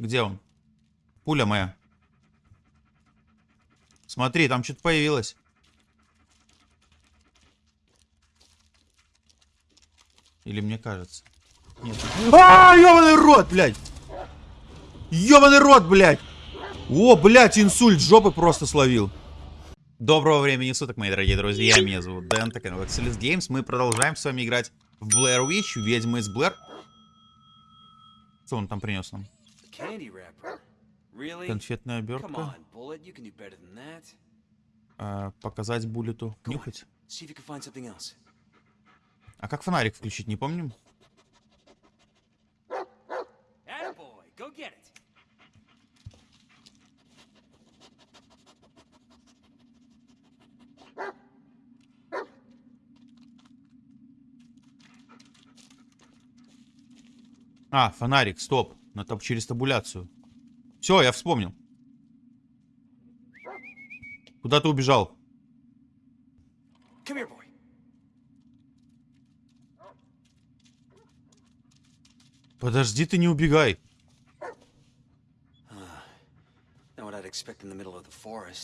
Где он? Пуля моя. Смотри, там что-то появилось. Или мне кажется? Нет. А, ёбаный рот, блядь! Ёбаный рот, блядь! О, блядь, инсульт жопы просто словил. Доброго времени суток, мои дорогие друзья. Меня зовут Дэн, так канал Excelis Games. Мы продолжаем с вами играть в Blair Witch, ведьмы из Блэр. Что он там принес нам? Конфетная обертка. А, показать буллету. Нюхать. А как фонарик включить, не помним? А, фонарик, стоп. Надо через табуляцию. Все, я вспомнил. Куда ты убежал? Here, Подожди, ты не убегай.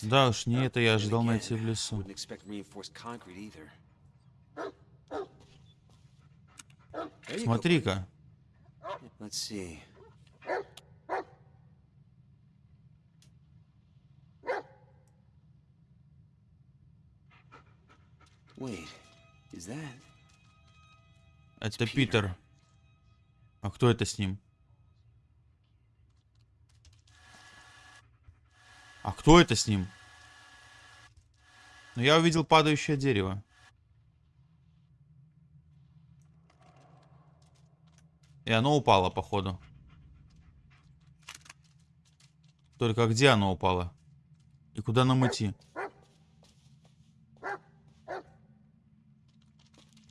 Да уж, не это я ожидал найти в лесу. Смотри-ка. Это Питер. А кто это с ним? А кто это с ним? Ну, я увидел падающее дерево. И оно упало, походу. Только где оно упало? И куда нам идти?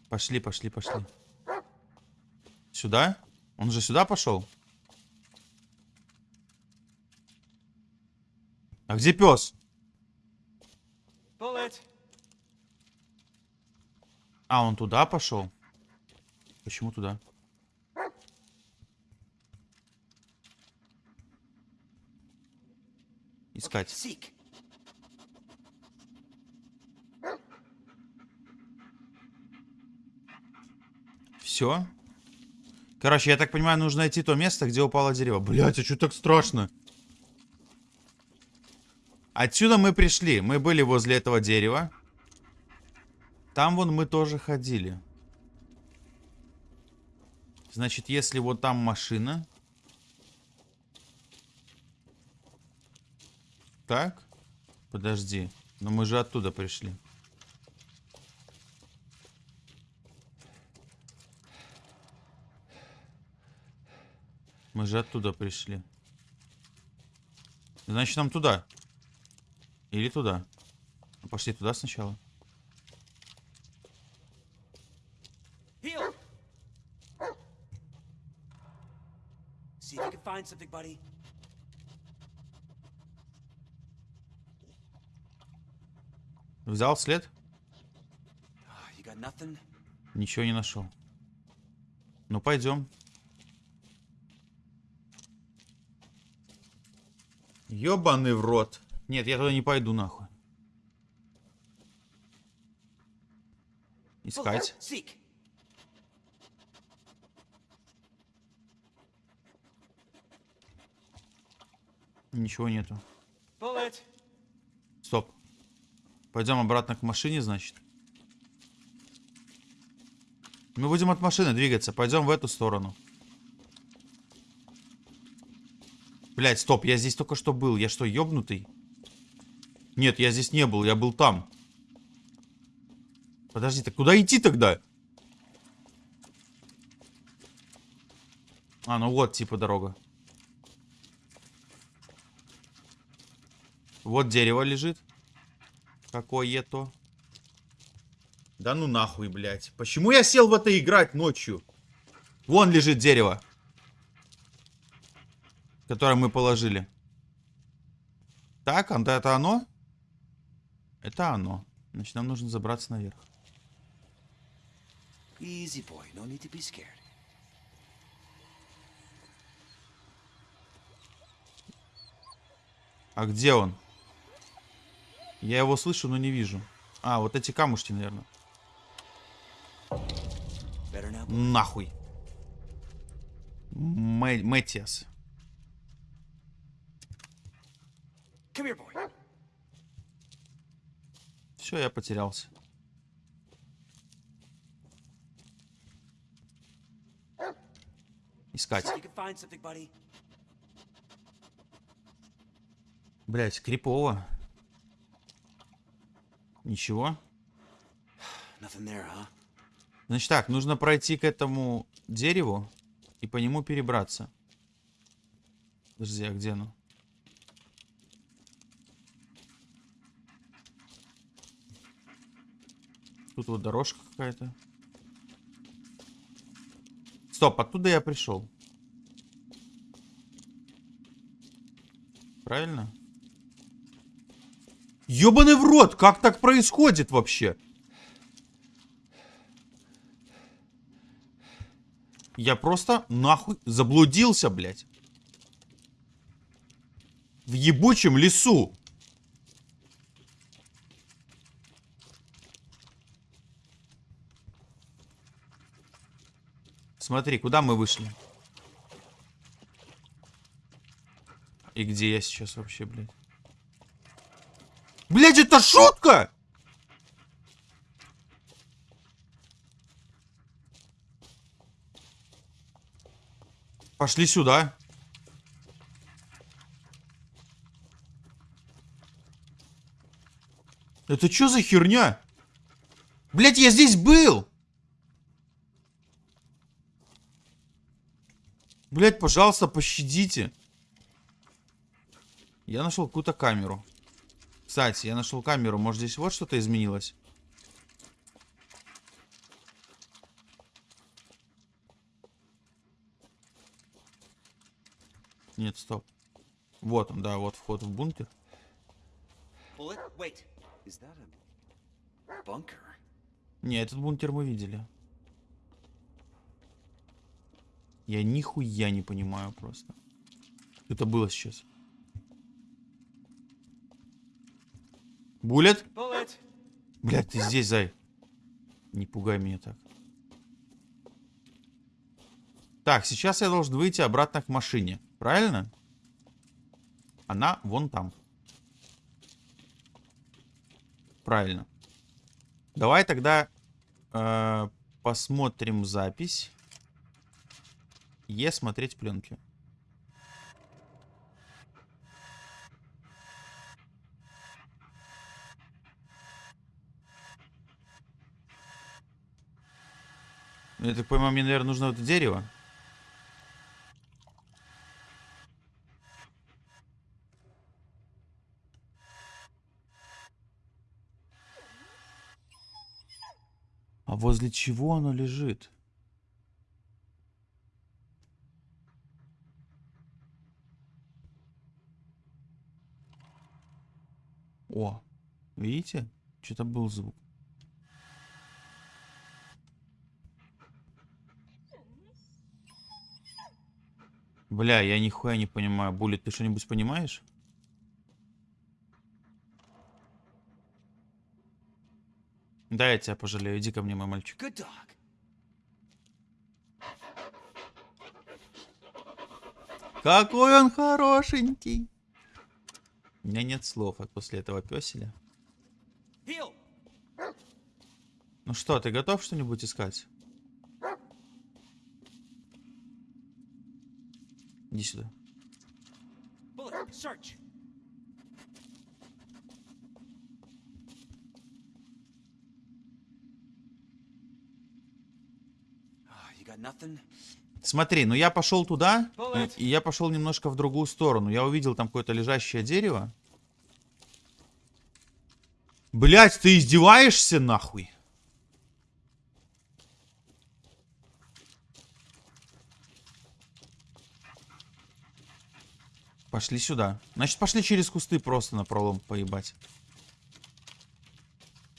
Пошли, пошли, пошли. Сюда? Он же сюда пошел? А где пес? А, он туда пошел? Почему туда? Искать. Все? Короче, я так понимаю, нужно найти то место, где упало дерево. Блять, а что так страшно? Отсюда мы пришли. Мы были возле этого дерева. Там вон мы тоже ходили. Значит, если вот там машина... Так? Подожди. Но мы же оттуда пришли. Мы же оттуда пришли. Значит, нам туда. Или туда. Пошли туда сначала. Взял след? Ничего не нашел. Ну, пойдем. Ёбаный в рот. Нет, я туда не пойду нахуй. Искать. Ничего нету. Стоп. Пойдем обратно к машине, значит. Мы будем от машины двигаться. Пойдем в эту сторону. Блять, стоп, я здесь только что был. Я что, ёбнутый? Нет, я здесь не был, я был там. Подожди, так куда идти тогда? А, ну вот, типа, дорога. Вот дерево лежит. Какое-то. Да ну нахуй, блядь. Почему я сел в это играть ночью? Вон лежит дерево которое мы положили. Так, а это оно? Это оно. Значит, нам нужно забраться наверх. Easy boy, no need to be scared. А где он? Я его слышу, но не вижу. А, вот эти камушки, наверное. Нахуй. Мэ- Мэтиас. Come here, boy. Все, я потерялся. Искать. Блять, крипово. Ничего. Значит так, нужно пройти к этому дереву и по нему перебраться. Подожди, а где оно? Тут вот дорожка какая-то. Стоп, оттуда я пришел. Правильно? Ёбаный в рот! Как так происходит вообще? Я просто нахуй заблудился, блядь. В ебучем лесу. Смотри, куда мы вышли? И где я сейчас вообще, блядь? Блядь, это шутка! Пошли сюда. Это что за херня? Блять, я здесь был! Блять, пожалуйста, пощадите. Я нашел какую-то камеру. Кстати, я нашел камеру. Может, здесь вот что-то изменилось? Нет, стоп. Вот он, да, вот вход в бункер. Не, этот бункер мы видели. Я нихуя не понимаю просто. Это было сейчас. Булет? Блядь, ты здесь, зай. Не пугай меня так. Так, сейчас я должен выйти обратно к машине. Правильно? Она вон там. Правильно. Давай тогда э, посмотрим запись. Е смотреть пленки. Ну, Я так понимаю, мне, наверное, нужно вот это дерево. А возле чего оно лежит? О, видите? Что-то был звук. Бля, я нихуя не понимаю. Булит, ты что-нибудь понимаешь? Да, я тебя пожалею. Иди ко мне, мой мальчик. Какой он хорошенький. У меня нет слов от после этого песеля. Heel! Ну что, ты готов что-нибудь искать? Иди сюда. Ah, You got nothing? Смотри, ну я пошел туда, Bullet. и я пошел немножко в другую сторону. Я увидел там какое-то лежащее дерево. Блять, ты издеваешься нахуй? Пошли сюда. Значит, пошли через кусты просто на пролом поебать.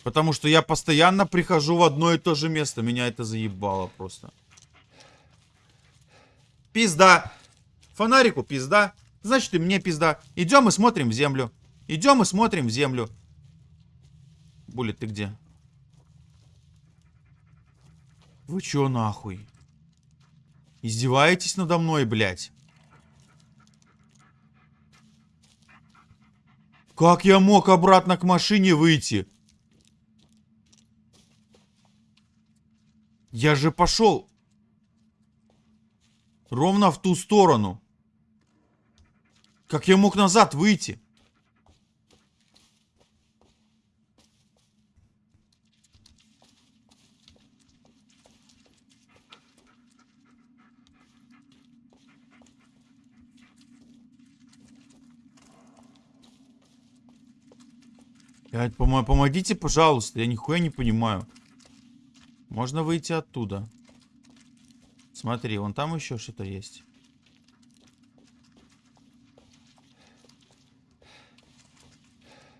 Потому что я постоянно прихожу в одно и то же место. Меня это заебало просто. Пизда. Фонарику пизда. Значит, и мне пизда. Идем и смотрим в землю. Идем и смотрим в землю. Булит, ты где? Вы чё нахуй? Издеваетесь надо мной, блядь? Как я мог обратно к машине выйти? Я же пошел ровно в ту сторону. Как я мог назад выйти? Помогите, пожалуйста, я нихуя не понимаю. Можно выйти оттуда. Смотри, вон там еще что-то есть.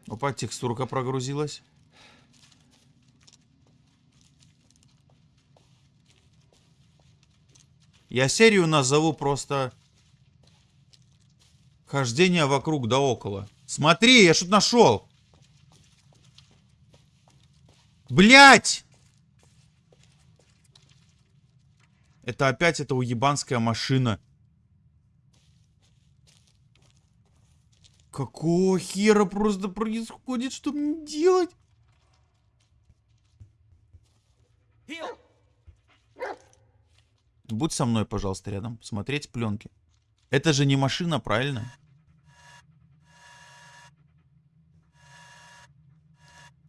Опа, текстурка прогрузилась. Я серию назову просто Хождение вокруг да около. Смотри, я что-то нашел. Блять! Это опять эта уебанская машина. Какого хера просто происходит? Что мне делать? Будь со мной, пожалуйста, рядом. Смотреть пленки. Это же не машина, правильно?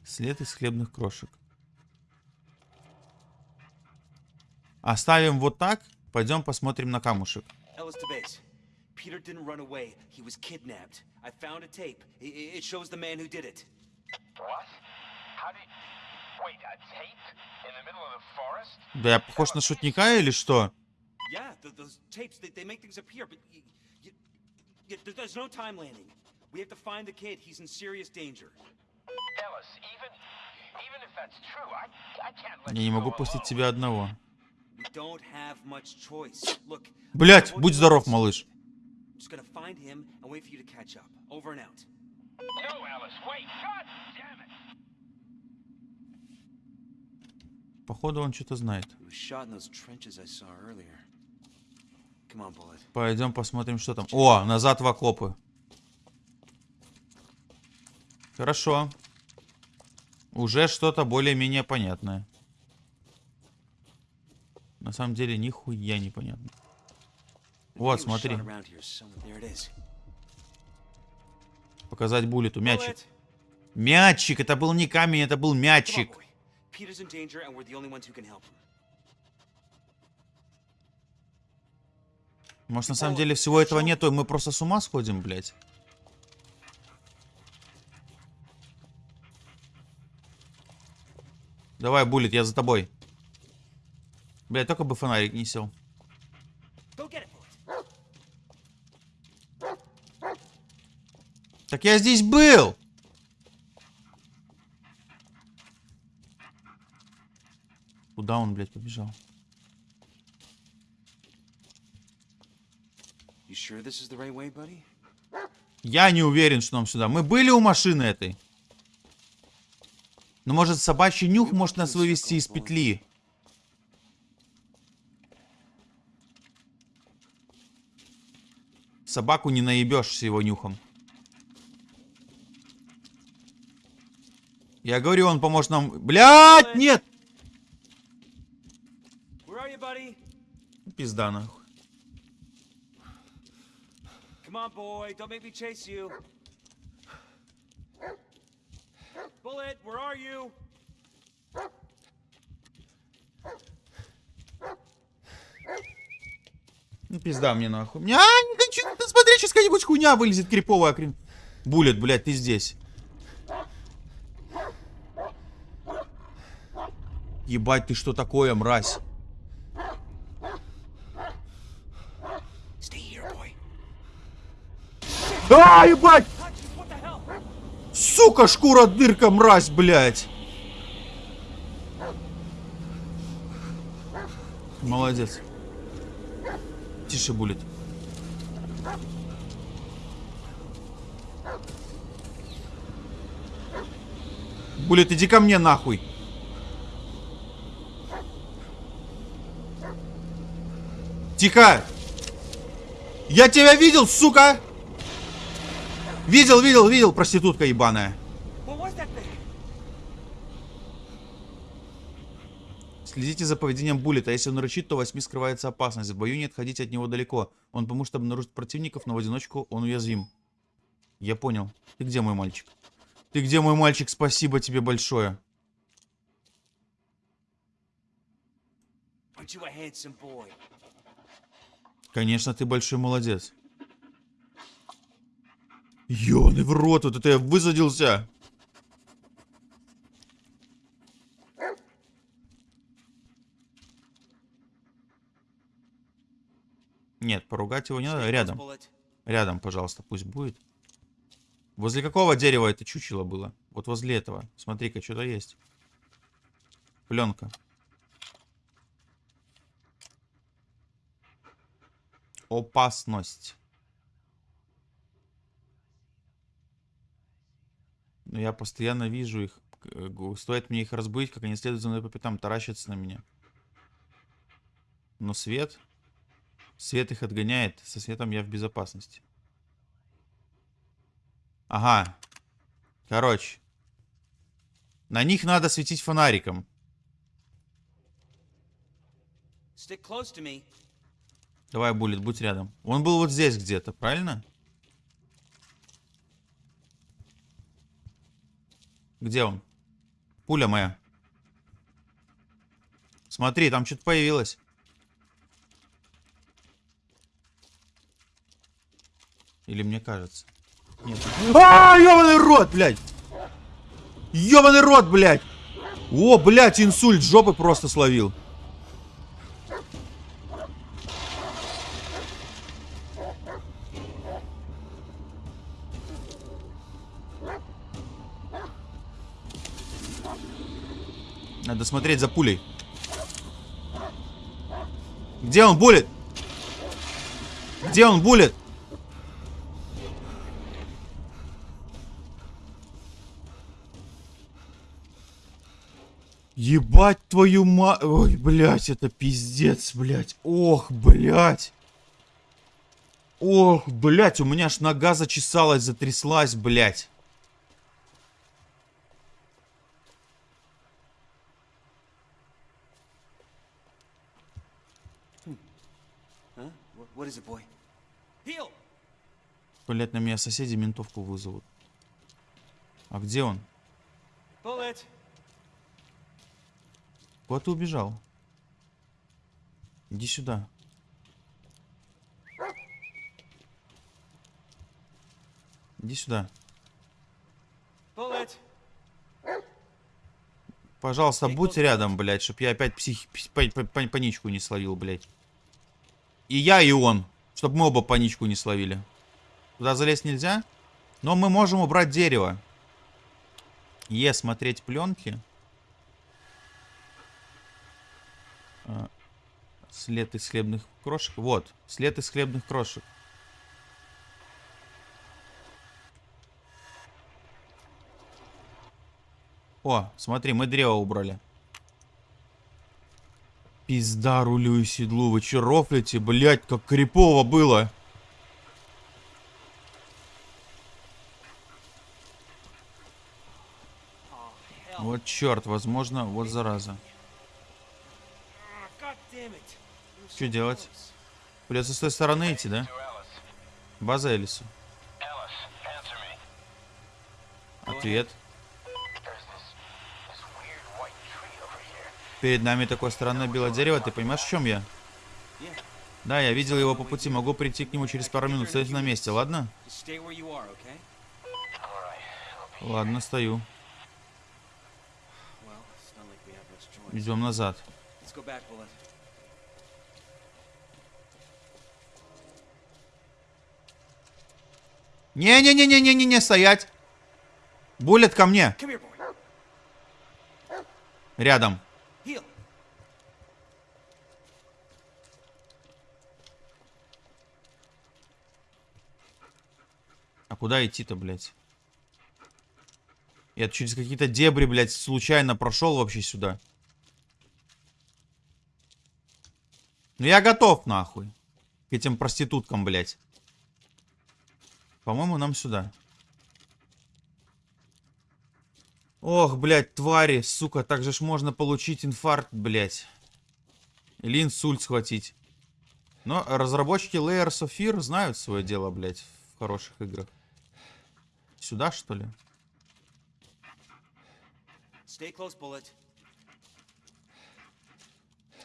След из хлебных крошек. Оставим вот так. Пойдем посмотрим на камушек. Ellis to base. Peter didn't run away. He was kidnapped. I found a tape. I- I- It shows the man who did it. What? How did... Wait, a tape? In the middle of the forest? Да я похож на шутника или что? Yeah, th- those tapes, they, they make things appear, but y y y there- there's no time landing. We have to find the kid. He's in serious danger. Ellis, even... Even if that's true, I, I can't let Я не могу пустить тебя одного. Блять, будь здоров, малыш. Походу он что-то знает. Пойдем посмотрим, что там. О, назад в окопы. Хорошо. Уже что-то более-менее понятное. На самом деле, нихуя непонятно. Вот, смотри. Показать буллету. Мячик. Мячик! Это был не камень, это был мячик. Может, на самом деле всего этого нету, и мы просто с ума сходим, блядь? Давай, буллет, я за тобой. Блядь, только бы фонарик не сел. Так я здесь был! Куда он, блядь, побежал? You sure this is the right way, buddy? Я не уверен, что нам сюда. Мы были у машины этой. Но может собачий нюх может нас вывести из петли. Собаку не наебешь с его нюхом. Я говорю, он поможет нам... Блядь, нет! Пизда нахуй. Come on, boy. Don't make me chase you. Bullet, where are you? Ну, пизда мне нахуй. А, смотри, сейчас какая-нибудь хуйня вылезет криповая хрен. Булет, блядь, ты здесь. Ебать, ты что такое, мразь? А, ебать! Сука, шкура дырка, мразь, блядь. Молодец. Тише, Булет. Булет, иди ко мне нахуй. Тихо! Я тебя видел, сука! Видел, видел, видел, проститутка ебаная. Следите за поведением Буллета. Если он рычит, то восьми скрывается опасность. В бою не отходите от него далеко. Он поможет обнаружить противников, но в одиночку он уязвим. Я понял. Ты где, мой мальчик? Ты где, мой мальчик? Спасибо тебе большое. Конечно, ты большой молодец. Ёный в рот, вот это я высадился. Нет, поругать его не надо. Рядом. Рядом, пожалуйста, пусть будет. Возле какого дерева это чучело было? Вот возле этого. Смотри-ка, что-то есть. Пленка. Опасность. Но я постоянно вижу их. Г- Стоит мне их разбудить, как они следуют за мной по пятам, таращатся на меня. Но свет... Свет их отгоняет. Со светом я в безопасности. Ага. Короче. На них надо светить фонариком. Stick close to me. Давай, Буллет, будь рядом. Он был вот здесь где-то, правильно? Где он? Пуля моя. Смотри, там что-то появилось. Или мне кажется? Нет. А, ёбаный рот, блядь! Ёбаный рот, блядь! О, блядь, инсульт жопы просто словил. Надо смотреть за пулей. Где он, булит? Где он, булит? Ебать твою ма... Ой, блядь, это пиздец, блядь. Ох, блядь. Ох, блядь, у меня аж нога зачесалась, затряслась, блядь. Boy? Heal! Блядь, на меня соседи ментовку вызовут. А где он? Bullet! Куда ты убежал? Иди сюда. Иди сюда. Пожалуйста, будь рядом, блядь, чтоб я опять псих... пс- па- па- па- паничку не словил, блядь. И я, и он. Чтоб мы оба паничку не словили. Туда залезть нельзя? Но мы можем убрать дерево. Е, смотреть пленки. След из хлебных крошек. Вот, след из хлебных крошек. О, смотри, мы древо убрали. Пизда рулю и седлу. Вы че рофлите, блядь, как крипово было. Вот черт, возможно, вот зараза. Ah, God damn it! You were Что делать? Придется с той стороны идти, да? База me. Ответ. Перед нами такое странное белое дерево. Ты понимаешь, в чем я? Да, я видел его по пути. Могу прийти к нему через пару минут. Стойте на месте, ладно? Just stay where you Не-не-не-не-не-не, стоять. Буллет ко мне. Рядом. А куда идти-то, блядь? Я через какие-то дебри, блядь, случайно прошел вообще сюда. Ну я готов, нахуй. К этим проституткам, блядь. По-моему, нам сюда. Ох, блядь, твари, сука, так же ж можно получить инфаркт, блядь. Или инсульт схватить. Но разработчики Layers of Fear знают свое дело, блядь, в хороших играх. Сюда, что ли? Stay close, Bullet.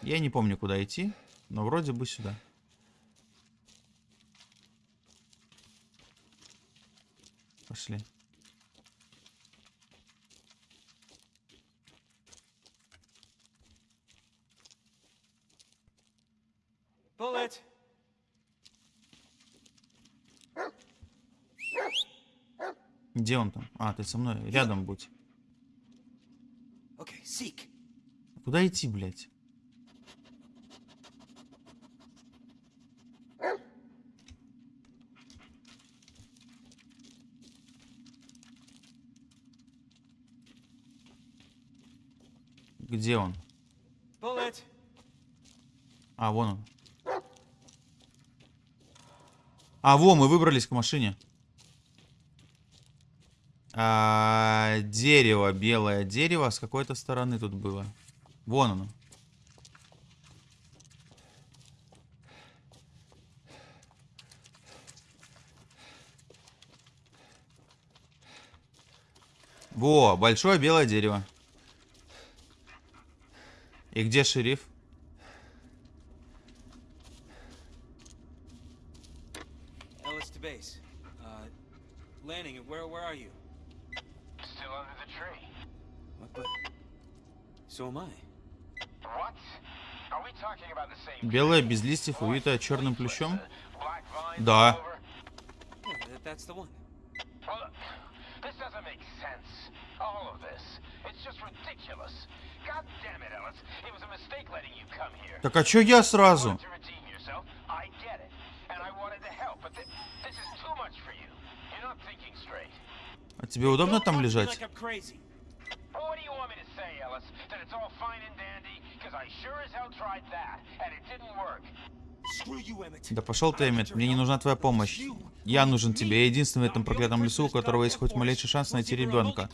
Я не помню, куда идти, но вроде бы сюда. Пошли. Bullet! Где он там? А, ты со мной. Рядом будь. Куда идти, блядь? Где он? А, вон он. А, во, мы выбрались к машине. А, дерево, белое дерево с какой-то стороны тут было. Вон оно. Во, большое белое дерево. И где шериф? Ellis to base. Uh, Lanning, where, where are you? Still under the tree. What the? So am I. What? Are we talking about the same Белое без листьев, увитое черным плющом? Да. Yeah, that, that's the one. Well, look, this doesn't make sense. All of this. It's just ridiculous. God damn it, Ellis. It was a mistake letting you come here. Так а чё я сразу? wanted to redeem yourself. I get it. And I wanted to help, but thi- this is too much for you. You're not thinking straight. А тебе удобно там лежать? Да пошел ты, Эммет, мне не нужна твоя помощь. Я нужен тебе, я единственный в этом проклятом лесу, у которого есть хоть малейший шанс найти ребенка.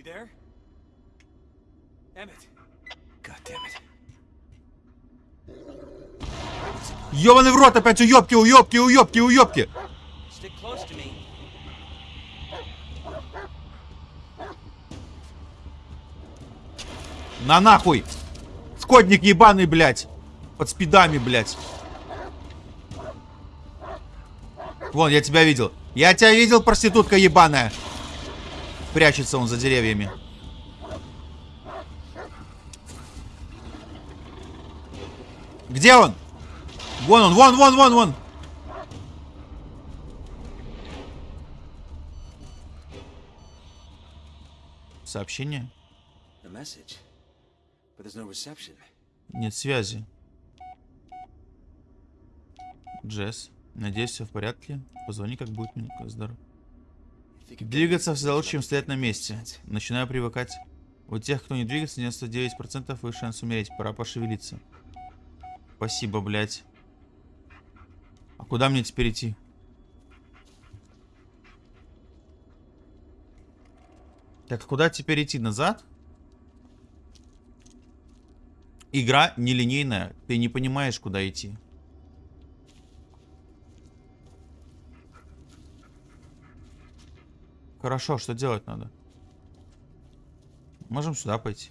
You there? Emmett. God damn it. Ёбаный в рот опять уёбки, уёбки, уёбки, уёбки! Stick close to me. На нахуй! Шкодник ебаный, блядь! Под спидами, блядь! Вон, я тебя видел. Я тебя видел, проститутка ебаная! Прячется он за деревьями. Где он? Вон он, вон, вон, вон, вон! Сообщение? Нет связи. Джесс, надеюсь, все в порядке. Позвони, как будет минутка здоров. Двигаться всегда лучше, чем стоять на месте. Начинаю привыкать. У тех, кто не двигается, 99% выше шанс умереть. Пора пошевелиться. Спасибо, блядь. А куда мне теперь идти? Так, а куда теперь идти? Назад? Игра нелинейная. Ты не понимаешь, куда идти. Хорошо, что делать надо? Можем сюда пойти.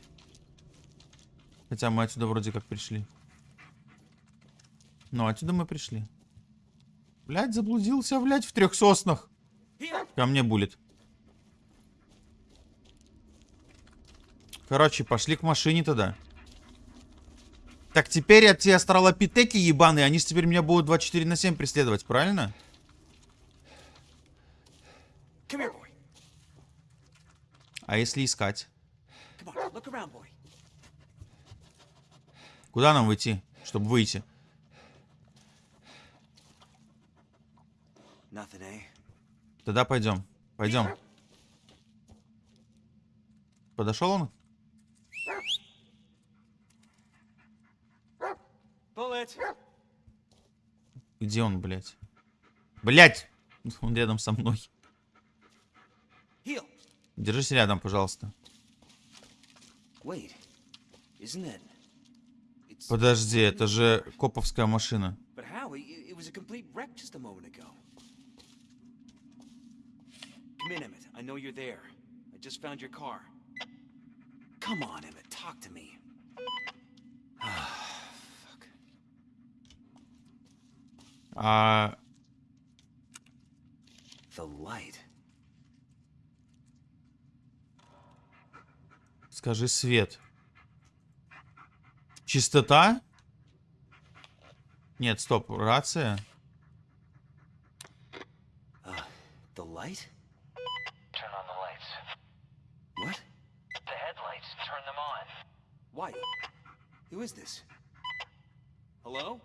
Хотя мы отсюда вроде как пришли. Ну, отсюда мы пришли. Блять, заблудился, блять, в трех соснах. Ко мне булит. Короче, пошли к машине тогда. Так, теперь те астралопитеки ебаные, они теперь меня будут 24 на 7 преследовать, правильно? А если искать? Куда нам выйти, чтобы выйти? Eh? Тогда пойдем. Пойдем. Подошел он? Где он, блядь? Блядь! Он рядом со мной. Держись рядом, пожалуйста. Подожди, это же коповская машина. But how? It, it was a complete wreck just a moment ago. Come in, Emmett. I know you're there. I just found your car. Come on, Emmett. Talk to me. Fuck. А The light. Скажи свет. Чистота? Нет, стоп, рация. Uh, the light? Turn on the lights. What? The headlights, turn them on. Why? Who is this? Hello?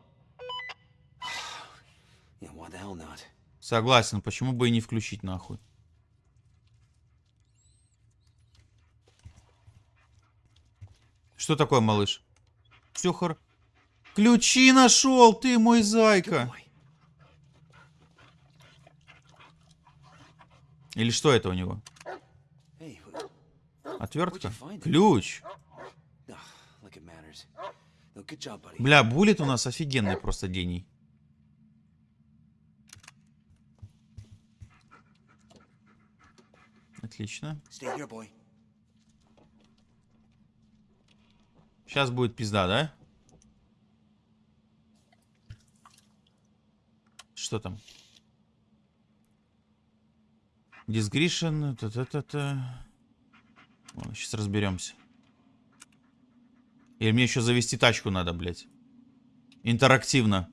yeah, why the hell not? Согласен, почему бы и не включить нахуй. Что такое, малыш? Все хор... Ключи нашел, ты мой зайка. Или что это у него? Отвертка? Ключ. Buddy. Бля, Булит у нас офигенный просто гений. Отлично. Stay here, boy. Сейчас будет пизда, да? Что там? Дисгришен. Та-та-та-та. Сейчас разберемся. Или мне еще завести тачку надо, блядь. Интерактивно.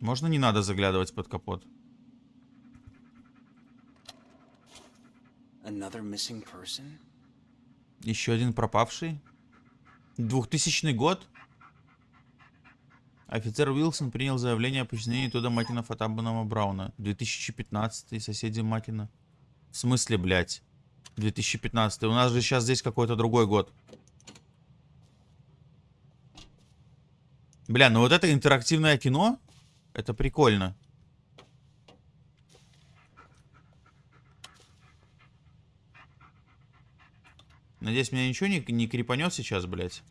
Можно не надо заглядывать под капот? Еще один пропавший. 2000 год. Офицер Уилсон принял заявление о подчинении туда Матина Фатабанама Брауна. 2015 соседи Матина. В смысле, блядь? 2015 У нас же сейчас здесь какой-то другой год. Бля, ну вот это интерактивное кино, это прикольно. Надеюсь, меня ничего не, не крепанет сейчас, блядь.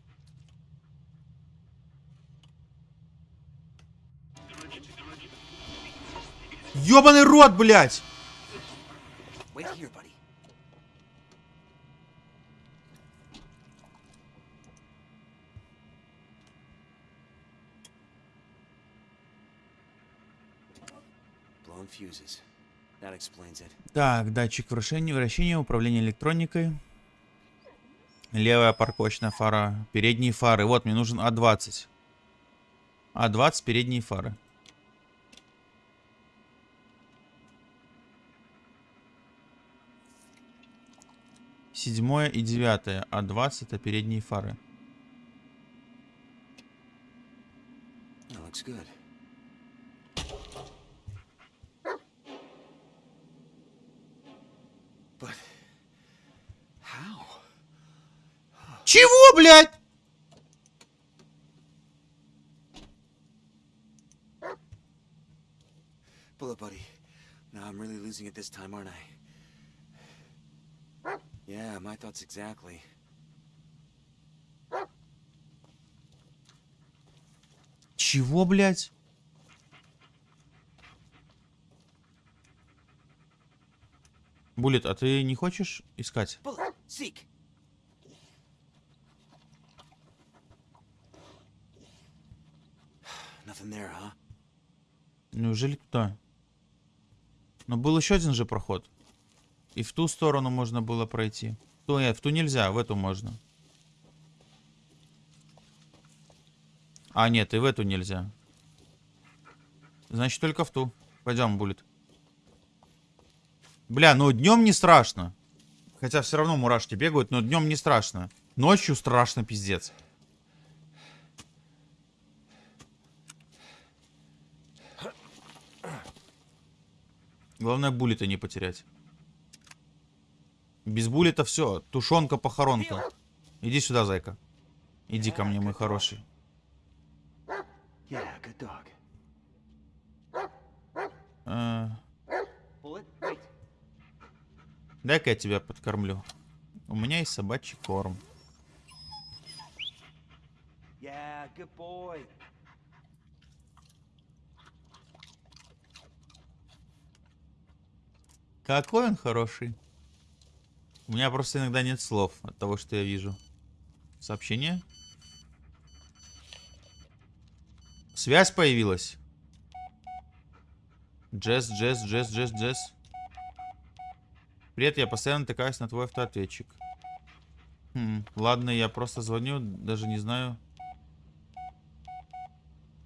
Ёбаный рот, блядь! Так, датчик вращения, вращения, управление электроникой. Левая парковочная фара. Передние фары. Вот, мне нужен А20. А20, передние фары. Седьмое и девятое. А20 это передние фары. That looks. But how? Чего, блядь? Bullet buddy. Now I'm really losing it this time, aren't I? Yeah, my thoughts exactly. Чего, блядь? Буллет, а ты не хочешь искать? Bullet, seek. Nothing there, huh? Неужели туда? Но был еще один же проход. И в ту сторону можно было пройти. Ту, нет, в ту нельзя, в эту можно. А, нет, и в эту нельзя. Значит, только в ту. Пойдем, Буллет. Бля, ну днем не страшно. Хотя все равно мурашки бегают, но днем не страшно. Ночью страшно, пиздец. Главное, буллета не потерять. Без буллета все. Тушенка-похоронка. Иди сюда, зайка. Иди ко мне, мой хороший. Wait. Дай-ка я тебя подкормлю. У меня есть собачий корм. Yeah, good boy. Какой он хороший. У меня просто иногда нет слов от того, что я вижу. Сообщение. Связь появилась. Джесс, Джесс, Джесс, Джесс, Джесс. Привет, я постоянно натыкаюсь на твой автоответчик. Хм, ладно, я просто звоню, даже не знаю.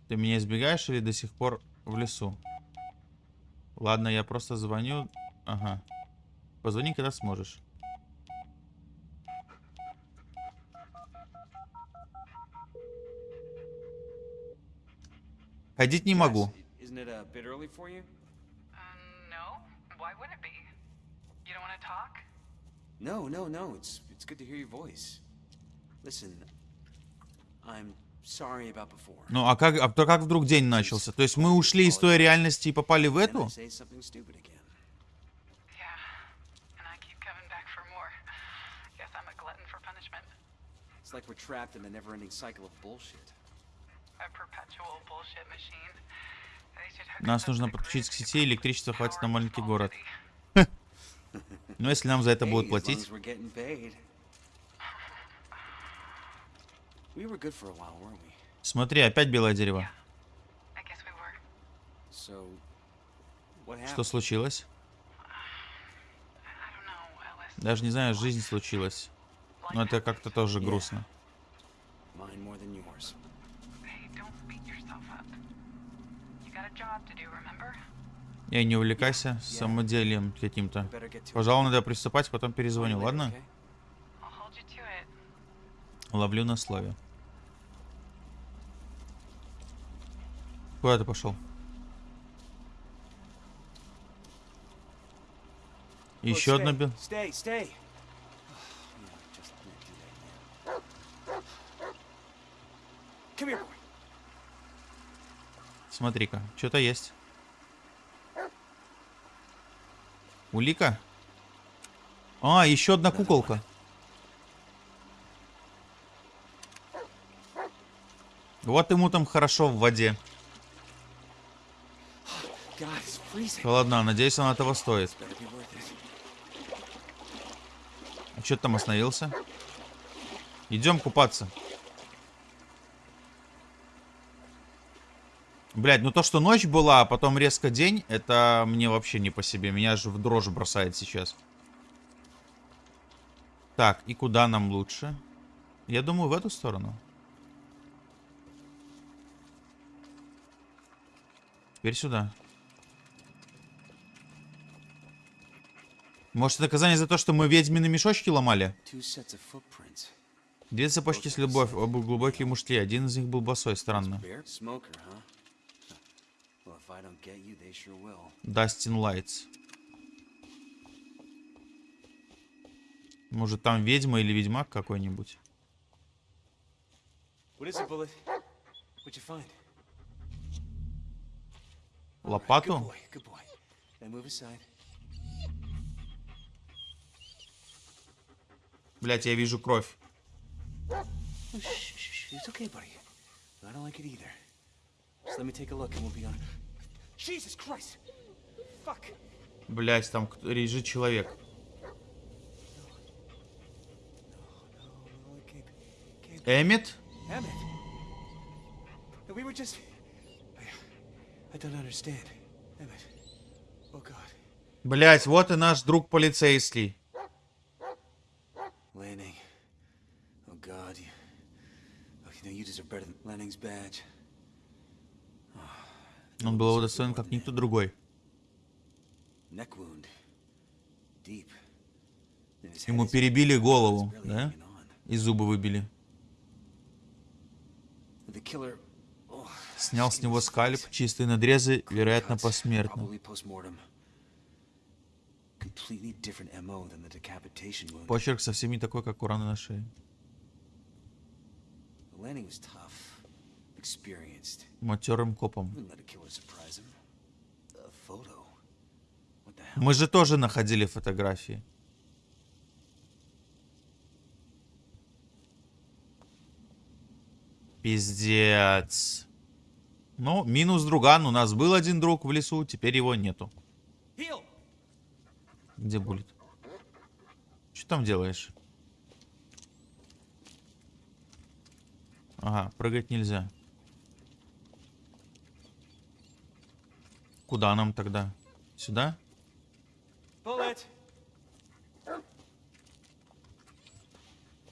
Ты меня избегаешь или до сих пор в лесу? Ладно, я просто звоню. Ага. Позвони, когда сможешь. Ходить не могу. Uh, no. No, no. It's it's good to hear your voice. Listen, I'm sorry about before. Ну, а как, а то как вдруг день начался? То есть мы ушли из той реальности и попали в эту? say something stupid again. Yeah. And I keep coming back for more. Guess I'm a glutton for punishment. It's like we're trapped in a never-ending cycle of bullshit. A perpetual bullshit machine. They should hook Нас нужно подключить к сети, электричество and хватит на маленький город. Но если нам за это будут платить... Смотри, опять белое дерево. Что случилось? Даже не знаю, жизнь случилась. Но это как-то тоже грустно. И не увлекайся самоделием каким-то. Пожалуй, надо приступать, потом перезвоню, ладно? Ловлю на слове. Куда ты пошел? Еще одна stay, бел... Stay, stay. Yeah, just can't do that now. Come here, boy. Смотри-ка, что-то есть. Улика? А, еще одна куколка. Вот ему там хорошо в воде. Холодна, надеюсь, она того стоит. А что ты там остановился? Идем купаться. Блять, ну то, что ночь была, а потом резко день, это мне вообще не по себе. Меня же в дрожь бросает сейчас. Так, и куда нам лучше? Я думаю, в эту сторону. Теперь сюда. Может, наказание за то, что мы ведьмины мешочки ломали? Две цепочки с любовь, оба глубокие мушки. Один из них был босой, странно. Дастин Лайтс. Может, там ведьма или ведьмак какой-нибудь? What is it, Bullet? What'd you find? Good Лопату? boy, good boy. Now move aside. Блять, я вижу кровь. Oh, shh, shh, shh. It's okay, buddy. I don't like it either. Just let me take a look and we'll be on. Блять, там лежит человек. Oh. Эммет? Oh. Блять, вот и наш друг полицейский. Lanning. Oh, God. You, oh, you know, you deserve better than Lanning's badge. Он был удостоен, как никто другой. Ему перебили голову, да? И зубы выбили. Oh, Снял с него скальп, чистые надрезы, вероятно, посмертно. Почерк совсем не такой, как у раны на шее. Матерым копом. Мы же тоже находили фотографии. Пиздец. Ну, минус друган. У нас был один друг в лесу, теперь его нету. Где булит? Что там делаешь? Ага, прыгать нельзя. Куда нам тогда? Сюда?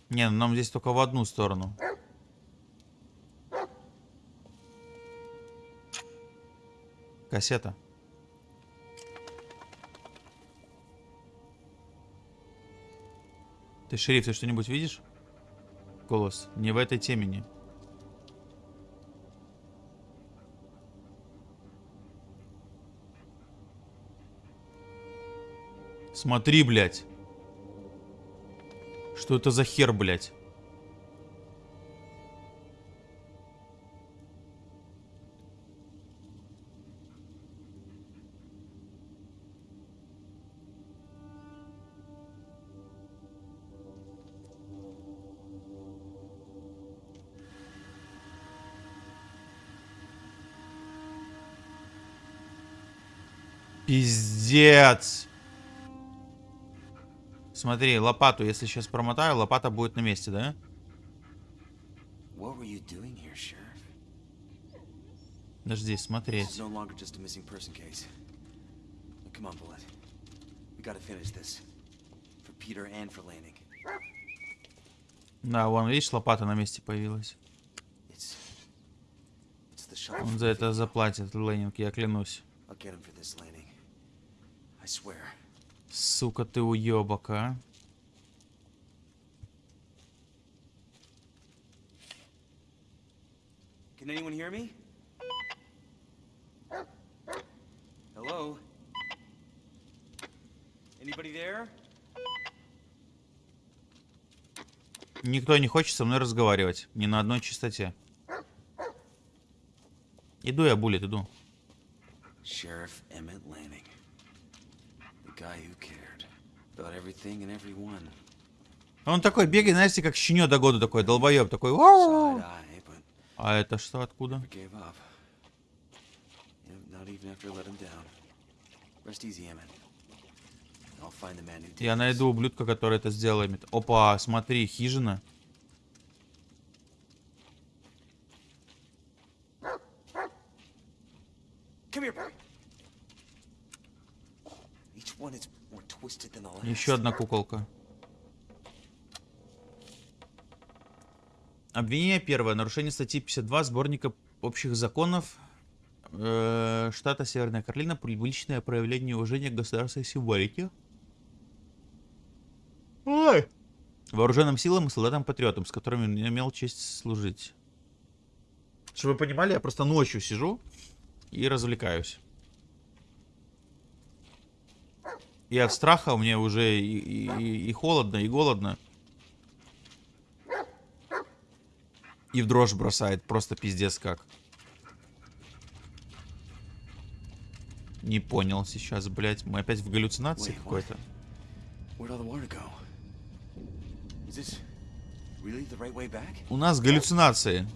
Не, ну нам здесь только в одну сторону. Кассета. Ты, шериф, ты что-нибудь видишь? Голос. Не в этой темени. Смотри, блядь. Что это за хер, блядь? Пиздец. Смотри, лопату, если сейчас промотаю, лопата будет на месте, да? Подожди, Lanning. Да, вон, видишь, лопата на месте появилась. Он за это заплатит, Ленинг, я клянусь. I'll get him for this, Lanning. I swear. Сука, ты уебок, а. Can anyone hear me? Hello? Anybody there? Никто не хочет со мной разговаривать. Ни на одной частоте. Иду я, Буллет, иду. Sheriff Emmett Lanning. The guy who cared about everything and everyone. Он такой бегает, знаете, как щенё до года такой, долбоеб такой. «Вау!» Side-eye, but А это что, откуда? Я найду ублюдка, который это сделал. Эммет. Опа, смотри, хижина. Come here, boy. Each one is more twisted than the last. Еще одна куколка. Обвинение первое. Нарушение статьи 52 сборника общих законов э, штата Северная Каролина. Публичное проявление уважения к государственной символике. Ой. Вооруженным силам и солдатам-патриотам, с которыми я имел честь служить. Чтобы вы понимали, я просто ночью сижу и развлекаюсь. И от страха мне уже и, и- и холодно, и голодно. И в дрожь бросает. Просто пиздец как. Не понял сейчас, блядь. Мы опять в галлюцинации какой-то. У нас галлюцинации.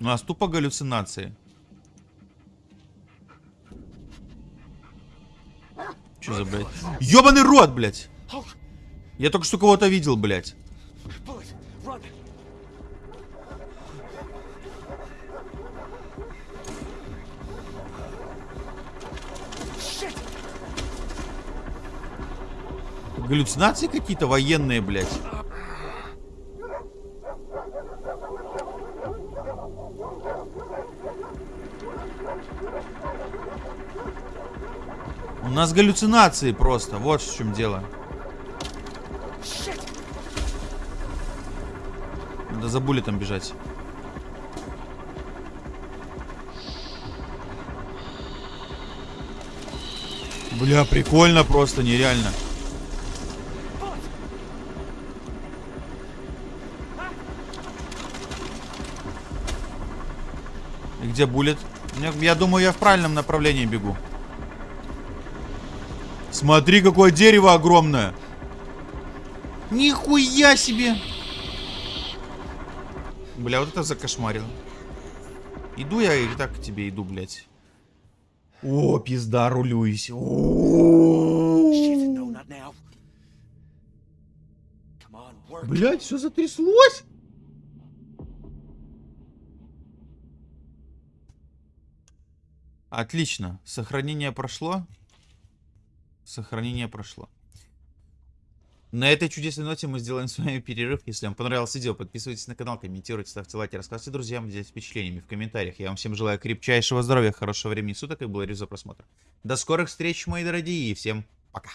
У нас тупо галлюцинации. Что за, блядь? Ёбаный рот, блядь! Я только что кого-то видел, блядь. Галлюцинации какие-то военные, блядь. У нас галлюцинации просто. Вот в чем дело. Надо за там бежать. Бля, прикольно просто, нереально. И где булет? Я думаю, я в правильном направлении бегу. Смотри, какое дерево огромное. Нихуя себе. Бля, вот это закошмарил. Иду я и так к тебе иду, блядь. О, пизда, рулюсь. О, on, work. Блядь, все затряслось. Отлично. Сохранение прошло. Сохранение прошло. На этой чудесной ноте мы сделаем с вами перерыв. Если вам понравилось видео, подписывайтесь на канал, комментируйте, ставьте лайки, рассказывайте друзьям, делитесь впечатлениями в комментариях. Я вам всем желаю крепчайшего здоровья, хорошего времени суток и благодарю за просмотр. До скорых встреч, мои дорогие, и всем пока.